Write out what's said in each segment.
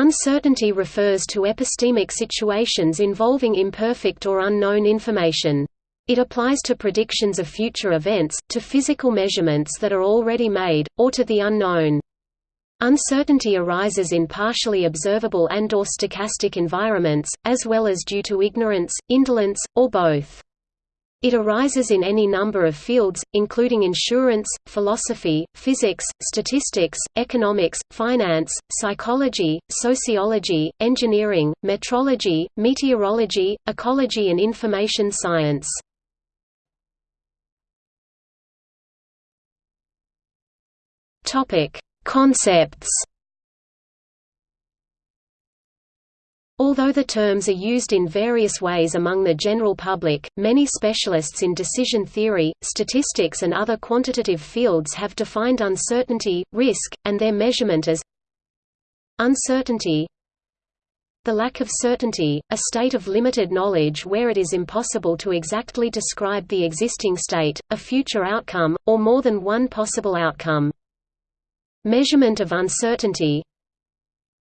Uncertainty refers to epistemic situations involving imperfect or unknown information. It applies to predictions of future events, to physical measurements that are already made, or to the unknown. Uncertainty arises in partially observable and or stochastic environments, as well as due to ignorance, indolence, or both. It arises in any number of fields, including insurance, philosophy, physics, statistics, economics, finance, psychology, sociology, engineering, metrology, meteorology, ecology and information science. Concepts Although the terms are used in various ways among the general public, many specialists in decision theory, statistics and other quantitative fields have defined uncertainty, risk, and their measurement as uncertainty the lack of certainty, a state of limited knowledge where it is impossible to exactly describe the existing state, a future outcome, or more than one possible outcome. Measurement of uncertainty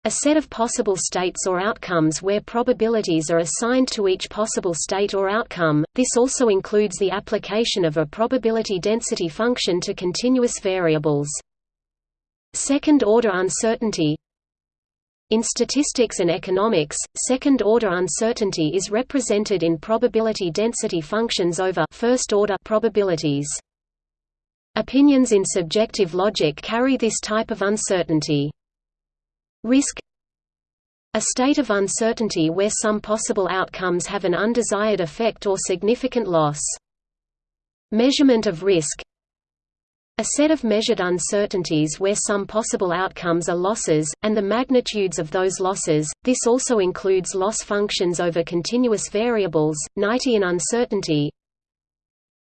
a set of possible states or outcomes where probabilities are assigned to each possible state or outcome. This also includes the application of a probability density function to continuous variables. Second-order uncertainty In statistics and economics, second-order uncertainty is represented in probability density functions over first-order probabilities. Opinions in subjective logic carry this type of uncertainty. Risk A state of uncertainty where some possible outcomes have an undesired effect or significant loss. Measurement of risk a set of measured uncertainties where some possible outcomes are losses, and the magnitudes of those losses. This also includes loss functions over continuous variables, Knightian uncertainty,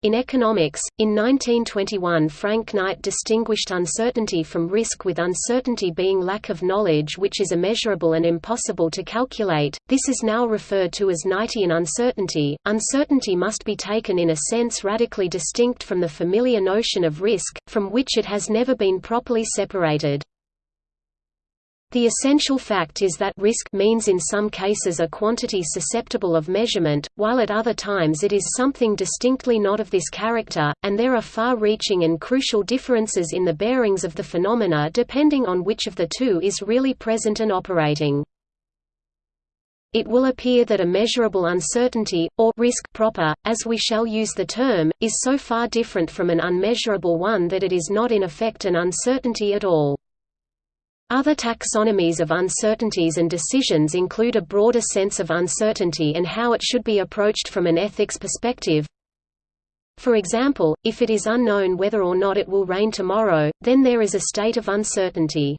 in economics, in 1921 Frank Knight distinguished uncertainty from risk with uncertainty being lack of knowledge which is immeasurable and impossible to calculate. This is now referred to as Knightian uncertainty. Uncertainty must be taken in a sense radically distinct from the familiar notion of risk, from which it has never been properly separated. The essential fact is that risk means in some cases a quantity susceptible of measurement, while at other times it is something distinctly not of this character, and there are far-reaching and crucial differences in the bearings of the phenomena depending on which of the two is really present and operating. It will appear that a measurable uncertainty, or risk proper, as we shall use the term, is so far different from an unmeasurable one that it is not in effect an uncertainty at all. Other taxonomies of uncertainties and decisions include a broader sense of uncertainty and how it should be approached from an ethics perspective. For example, if it is unknown whether or not it will rain tomorrow, then there is a state of uncertainty.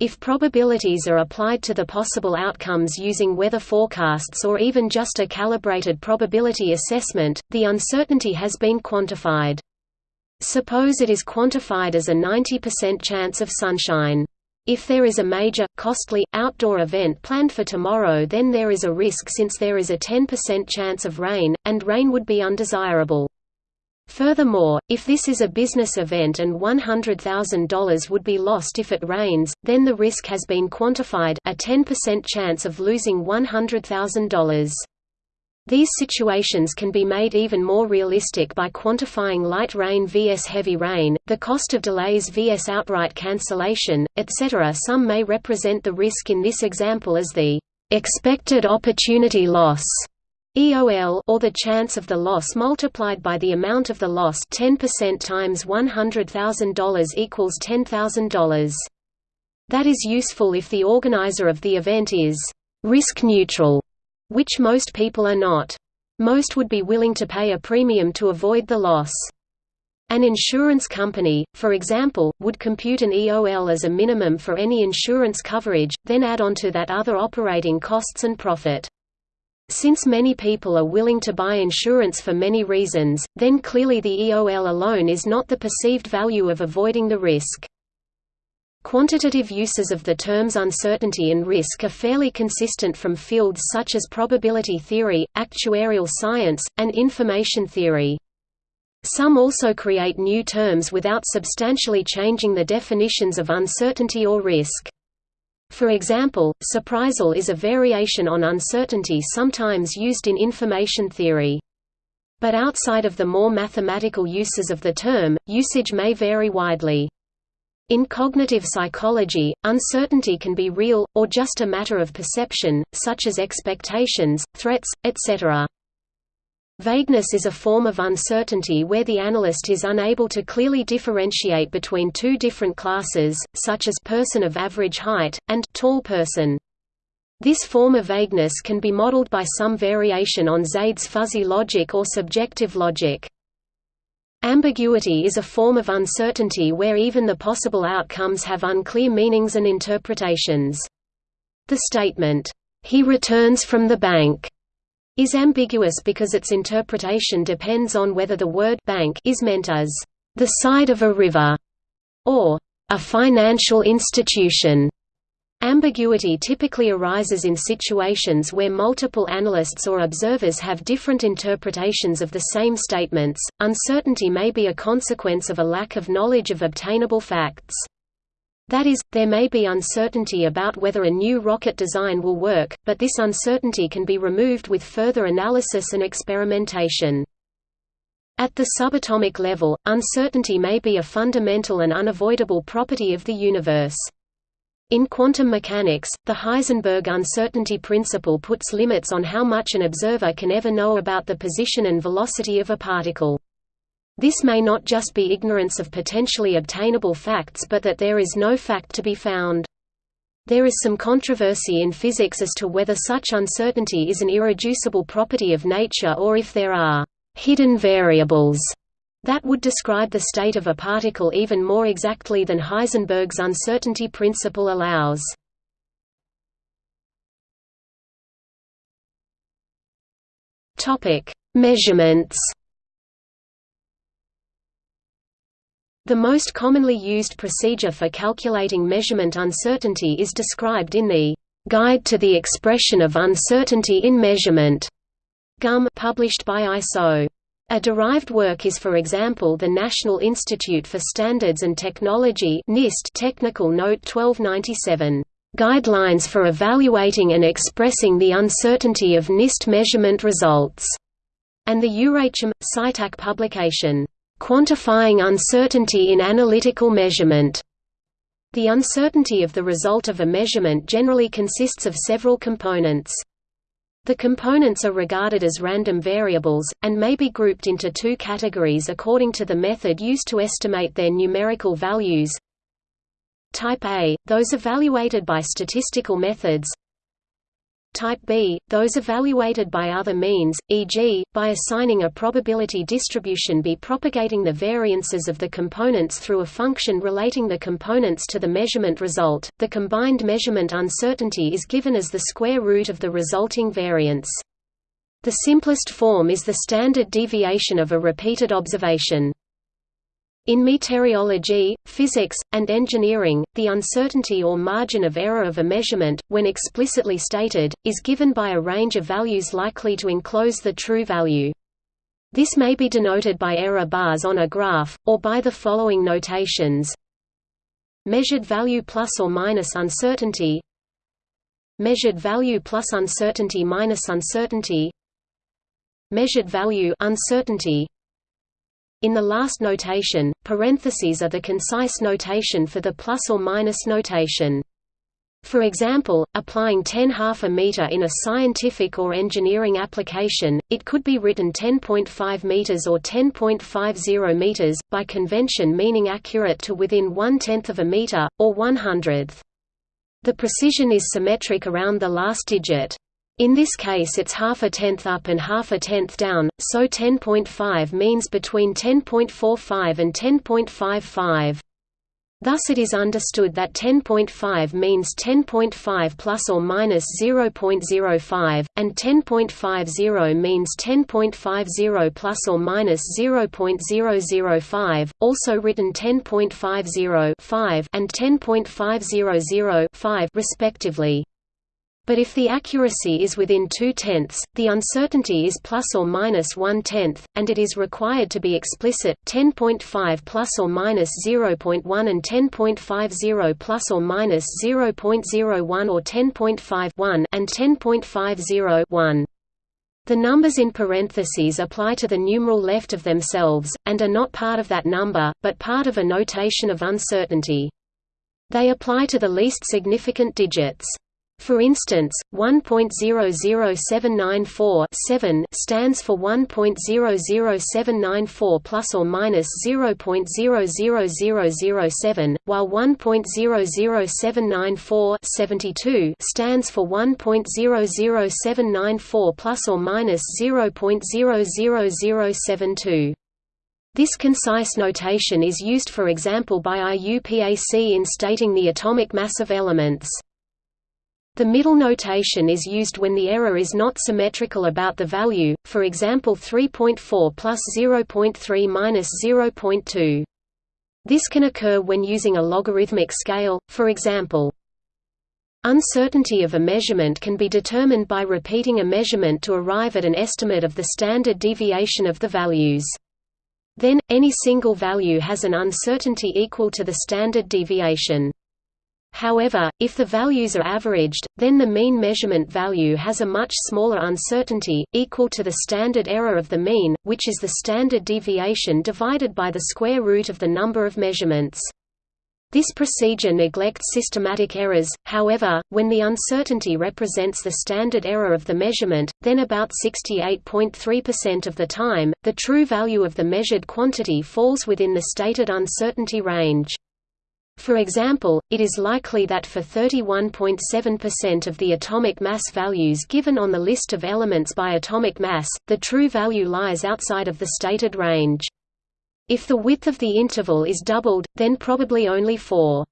If probabilities are applied to the possible outcomes using weather forecasts or even just a calibrated probability assessment, the uncertainty has been quantified. Suppose it is quantified as a 90% chance of sunshine. If there is a major, costly, outdoor event planned for tomorrow then there is a risk since there is a 10% chance of rain, and rain would be undesirable. Furthermore, if this is a business event and $100,000 would be lost if it rains, then the risk has been quantified a 10% chance of losing $100,000. These situations can be made even more realistic by quantifying light rain vs heavy rain, the cost of delays vs outright cancellation, etc. Some may represent the risk in this example as the expected opportunity loss EOL or the chance of the loss multiplied by the amount of the loss 10% times $100,000 equals $10,000. That is useful if the organizer of the event is risk neutral which most people are not. Most would be willing to pay a premium to avoid the loss. An insurance company, for example, would compute an EOL as a minimum for any insurance coverage, then add on to that other operating costs and profit. Since many people are willing to buy insurance for many reasons, then clearly the EOL alone is not the perceived value of avoiding the risk. Quantitative uses of the terms uncertainty and risk are fairly consistent from fields such as probability theory, actuarial science, and information theory. Some also create new terms without substantially changing the definitions of uncertainty or risk. For example, surprisal is a variation on uncertainty sometimes used in information theory. But outside of the more mathematical uses of the term, usage may vary widely. In cognitive psychology, uncertainty can be real, or just a matter of perception, such as expectations, threats, etc. Vagueness is a form of uncertainty where the analyst is unable to clearly differentiate between two different classes, such as person of average height, and tall person. This form of vagueness can be modeled by some variation on Zadeh's fuzzy logic or subjective logic. Ambiguity is a form of uncertainty where even the possible outcomes have unclear meanings and interpretations. The statement, "'He returns from the bank' is ambiguous because its interpretation depends on whether the word bank is meant as the side of a river or a financial institution. Ambiguity typically arises in situations where multiple analysts or observers have different interpretations of the same statements. Uncertainty may be a consequence of a lack of knowledge of obtainable facts. That is, there may be uncertainty about whether a new rocket design will work, but this uncertainty can be removed with further analysis and experimentation. At the subatomic level, uncertainty may be a fundamental and unavoidable property of the universe. In quantum mechanics, the Heisenberg uncertainty principle puts limits on how much an observer can ever know about the position and velocity of a particle. This may not just be ignorance of potentially obtainable facts but that there is no fact to be found. There is some controversy in physics as to whether such uncertainty is an irreducible property of nature or if there are hidden variables that would describe the state of a particle even more exactly than Heisenberg's uncertainty principle allows. Measurements The most commonly used procedure for calculating measurement uncertainty is described in the Guide to the Expression of Uncertainty in Measurement GUM published by ISO. A derived work is for example the National Institute for Standards and Technology NIST Technical Note 1297, "...guidelines for evaluating and expressing the uncertainty of NIST measurement results", and the Eurachem, CITAC publication, "...quantifying uncertainty in analytical measurement". The uncertainty of the result of a measurement generally consists of several components. The components are regarded as random variables, and may be grouped into two categories according to the method used to estimate their numerical values. Type A – those evaluated by statistical methods Type B, those evaluated by other means, e.g., by assigning a probability distribution b propagating the variances of the components through a function relating the components to the measurement result. The combined measurement uncertainty is given as the square root of the resulting variance. The simplest form is the standard deviation of a repeated observation. In meteorology, physics, and engineering, the uncertainty or margin of error of a measurement, when explicitly stated, is given by a range of values likely to enclose the true value. This may be denoted by error bars on a graph, or by the following notations. Measured value plus or minus uncertainty. Measured value plus uncertainty minus uncertainty. Measured value uncertainty in the last notation, parentheses are the concise notation for the plus or minus notation. For example, applying 10 half a meter in a scientific or engineering application, it could be written 10.5 meters or 10.50 meters, by convention meaning accurate to within one-tenth of a meter, or one-hundredth. The precision is symmetric around the last digit. In this case it's half a tenth up and half a tenth down, so 10.5 means between 10.45 and 10.55. Thus it is understood that 10.5 means 10.5 plus or minus 0.05, and 10.50 means 10.50 plus or minus 0.005, also written 10.50 and 10.500 respectively. But if the accuracy is within two-tenths, the uncertainty is plus or minus one-tenth, and it is required to be explicit. 10.5 plus or minus 0.1 and 10.50 plus or minus 0.01 or 10.5 and 10.50 The numbers in parentheses apply to the numeral left of themselves, and are not part of that number, but part of a notation of uncertainty. They apply to the least significant digits. For instance, 1.00794 stands for 1.00794 plus or minus 0.00007, while 1.00794 stands for 1.00794 plus or minus 0.00072. This concise notation is used for example by IUPAC in stating the atomic mass of elements. The middle notation is used when the error is not symmetrical about the value, for example 3.4 plus 0.3 minus 0.2. This can occur when using a logarithmic scale, for example. Uncertainty of a measurement can be determined by repeating a measurement to arrive at an estimate of the standard deviation of the values. Then, any single value has an uncertainty equal to the standard deviation. However, if the values are averaged, then the mean measurement value has a much smaller uncertainty, equal to the standard error of the mean, which is the standard deviation divided by the square root of the number of measurements. This procedure neglects systematic errors, however, when the uncertainty represents the standard error of the measurement, then about 68.3% of the time, the true value of the measured quantity falls within the stated uncertainty range. For example, it is likely that for 31.7% of the atomic mass values given on the list of elements by atomic mass, the true value lies outside of the stated range. If the width of the interval is doubled, then probably only 4.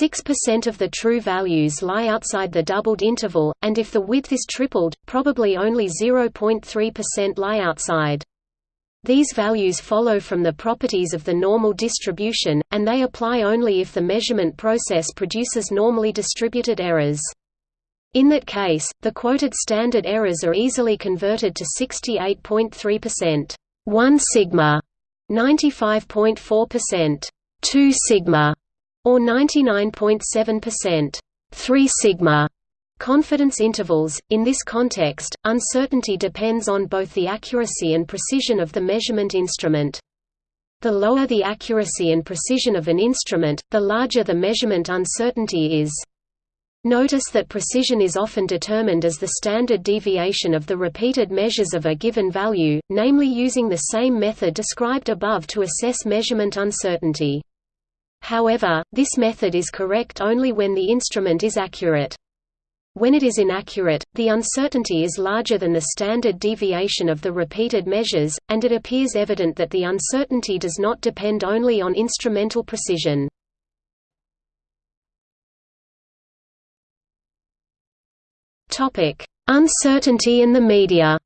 6% of the true values lie outside the doubled interval, and if the width is tripled, probably only 0.3% lie outside. These values follow from the properties of the normal distribution, and they apply only if the measurement process produces normally distributed errors. In that case, the quoted standard errors are easily converted to 68.3%, 1 sigma, 95.4%, 2 sigma, or 99.7%, 3 sigma. Confidence intervals – In this context, uncertainty depends on both the accuracy and precision of the measurement instrument. The lower the accuracy and precision of an instrument, the larger the measurement uncertainty is. Notice that precision is often determined as the standard deviation of the repeated measures of a given value, namely using the same method described above to assess measurement uncertainty. However, this method is correct only when the instrument is accurate. When it is inaccurate, the uncertainty is larger than the standard deviation of the repeated measures, and it appears evident that the uncertainty does not depend only on instrumental precision. Uncertainty in the media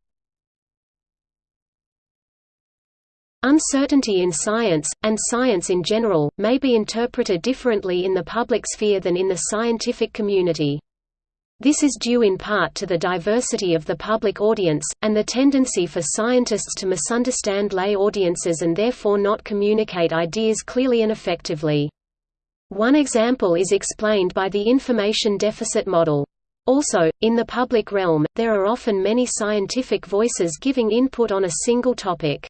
Uncertainty in science, and science in general, may be interpreted differently in the public sphere than in the scientific community. This is due in part to the diversity of the public audience, and the tendency for scientists to misunderstand lay audiences and therefore not communicate ideas clearly and effectively. One example is explained by the information deficit model. Also, in the public realm, there are often many scientific voices giving input on a single topic.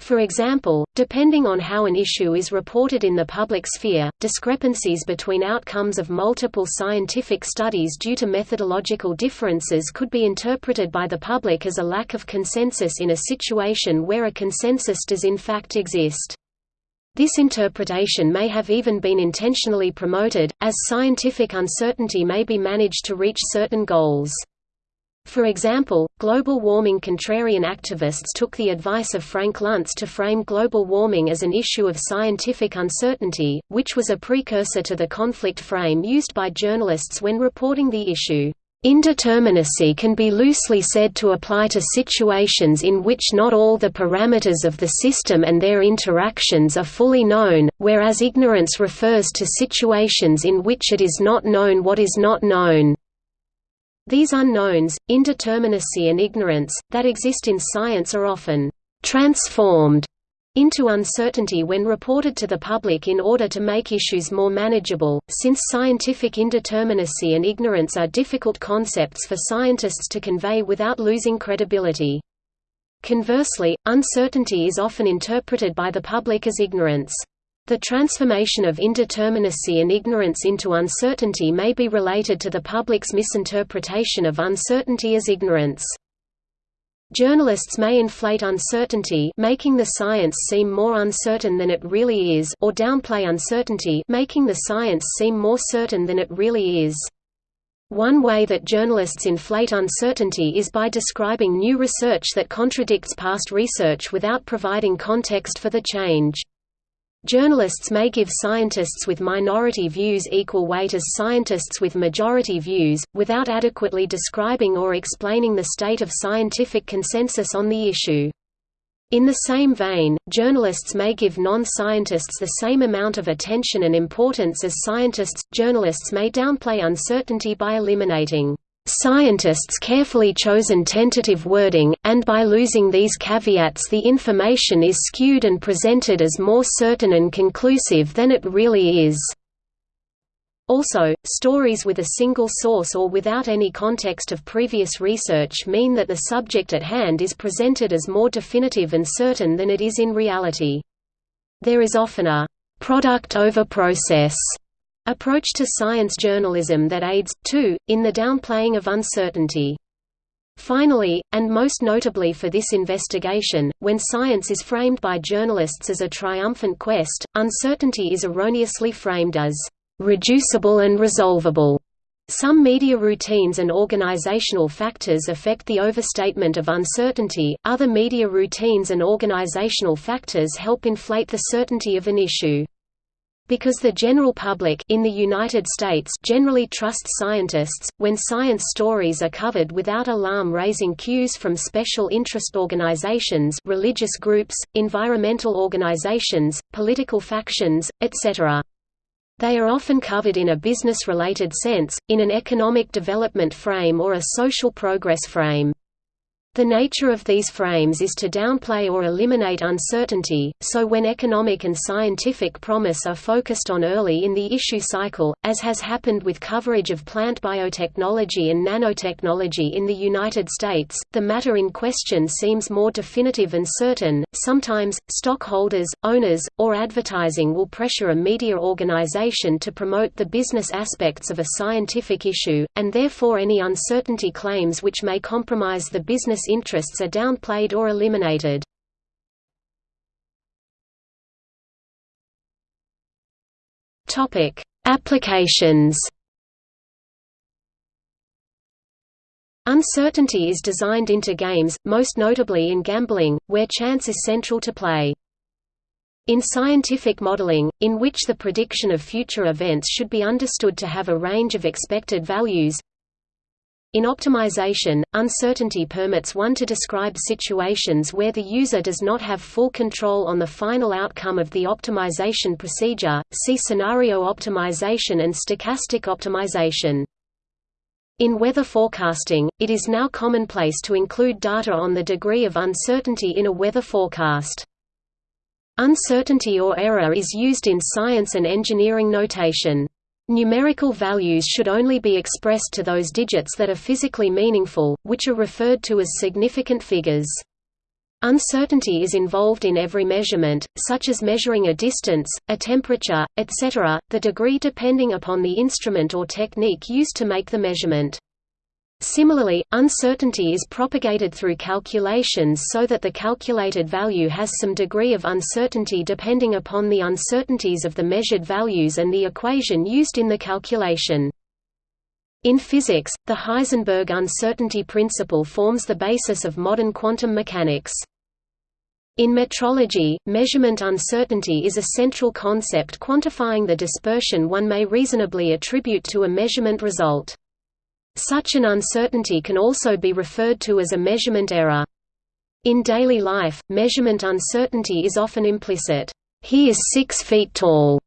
For example, depending on how an issue is reported in the public sphere, discrepancies between outcomes of multiple scientific studies due to methodological differences could be interpreted by the public as a lack of consensus in a situation where a consensus does in fact exist. This interpretation may have even been intentionally promoted, as scientific uncertainty may be managed to reach certain goals. For example, global warming contrarian activists took the advice of Frank Luntz to frame global warming as an issue of scientific uncertainty, which was a precursor to the conflict frame used by journalists when reporting the issue. Indeterminacy can be loosely said to apply to situations in which not all the parameters of the system and their interactions are fully known, whereas ignorance refers to situations in which it is not known what is not known. These unknowns, indeterminacy and ignorance, that exist in science are often «transformed» into uncertainty when reported to the public in order to make issues more manageable, since scientific indeterminacy and ignorance are difficult concepts for scientists to convey without losing credibility. Conversely, uncertainty is often interpreted by the public as ignorance. The transformation of indeterminacy and ignorance into uncertainty may be related to the public's misinterpretation of uncertainty as ignorance. Journalists may inflate uncertainty making the science seem more uncertain than it really is or downplay uncertainty making the science seem more certain than it really is. One way that journalists inflate uncertainty is by describing new research that contradicts past research without providing context for the change. Journalists may give scientists with minority views equal weight as scientists with majority views, without adequately describing or explaining the state of scientific consensus on the issue. In the same vein, journalists may give non-scientists the same amount of attention and importance as scientists. Journalists may downplay uncertainty by eliminating scientists' carefully chosen tentative wording, and by losing these caveats the information is skewed and presented as more certain and conclusive than it really is. Also, stories with a single source or without any context of previous research mean that the subject at hand is presented as more definitive and certain than it is in reality. There is often a «product over process» approach to science journalism that aids, too, in the downplaying of uncertainty. Finally, and most notably for this investigation, when science is framed by journalists as a triumphant quest, uncertainty is erroneously framed as reducible and resolvable. Some media routines and organizational factors affect the overstatement of uncertainty, other media routines and organizational factors help inflate the certainty of an issue. Because the general public in the United States generally trusts scientists, when science stories are covered without alarm-raising cues from special interest organizations religious groups, environmental organizations, political factions, etc. They are often covered in a business-related sense, in an economic development frame or a social progress frame. The nature of these frames is to downplay or eliminate uncertainty, so when economic and scientific promise are focused on early in the issue cycle, as has happened with coverage of plant biotechnology and nanotechnology in the United States, the matter in question seems more definitive and certain. Sometimes, stockholders, owners, or advertising will pressure a media organization to promote the business aspects of a scientific issue, and therefore any uncertainty claims which may compromise the business interests are downplayed or eliminated. Topic: Applications. Uncertainty is designed into games, most notably in gambling, where chance is central to play. In scientific modeling, in which the prediction of future events should be understood to have a range of expected values, in optimization, uncertainty permits one to describe situations where the user does not have full control on the final outcome of the optimization procedure. See scenario optimization and stochastic optimization. In weather forecasting, it is now commonplace to include data on the degree of uncertainty in a weather forecast. Uncertainty or error is used in science and engineering notation. Numerical values should only be expressed to those digits that are physically meaningful, which are referred to as significant figures. Uncertainty is involved in every measurement, such as measuring a distance, a temperature, etc., the degree depending upon the instrument or technique used to make the measurement. Similarly, uncertainty is propagated through calculations so that the calculated value has some degree of uncertainty depending upon the uncertainties of the measured values and the equation used in the calculation. In physics, the Heisenberg uncertainty principle forms the basis of modern quantum mechanics. In metrology, measurement uncertainty is a central concept quantifying the dispersion one may reasonably attribute to a measurement result. Such an uncertainty can also be referred to as a measurement error. In daily life, measurement uncertainty is often implicit. He is six feet tall.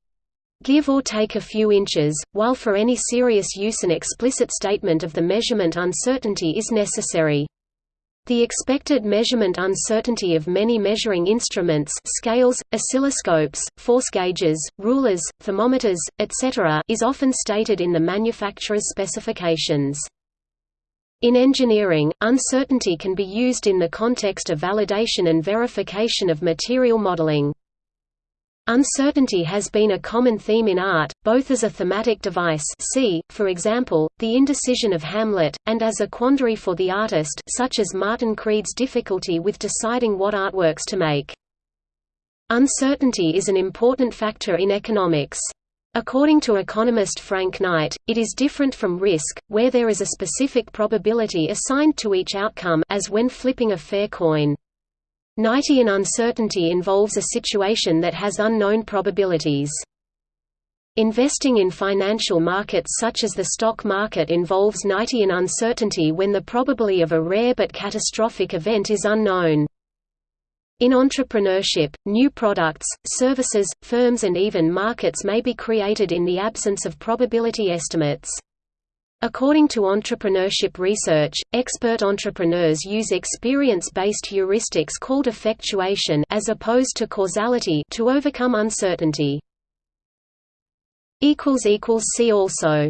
give or take a few inches, while for any serious use an explicit statement of the measurement uncertainty is necessary. The expected measurement uncertainty of many measuring instruments scales, oscilloscopes, force gauges, rulers, thermometers, etc. is often stated in the manufacturer's specifications. In engineering, uncertainty can be used in the context of validation and verification of material modeling. Uncertainty has been a common theme in art, both as a thematic device see, for example, the indecision of Hamlet, and as a quandary for the artist such as Martin Creed's difficulty with deciding what artworks to make. Uncertainty is an important factor in economics. According to economist Frank Knight, it is different from risk, where there is a specific probability assigned to each outcome as when flipping a fair coin. Knightian uncertainty involves a situation that has unknown probabilities. Investing in financial markets such as the stock market involves Knightian uncertainty when the probability of a rare but catastrophic event is unknown. In entrepreneurship, new products, services, firms and even markets may be created in the absence of probability estimates. According to entrepreneurship research, expert entrepreneurs use experience-based heuristics called effectuation as opposed to causality to overcome uncertainty. See also